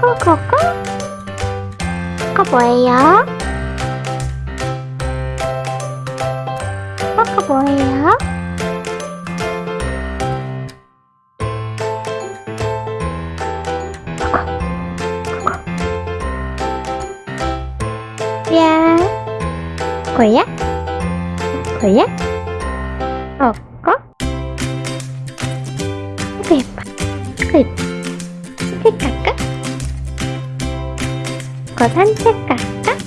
꼬꼬꼬 코코 뭐예요? 코코 뭐예요? 야 고야? 고야? 어 꺼? 아이고 예뻐. 산책 갈까? 거 산책 갈까?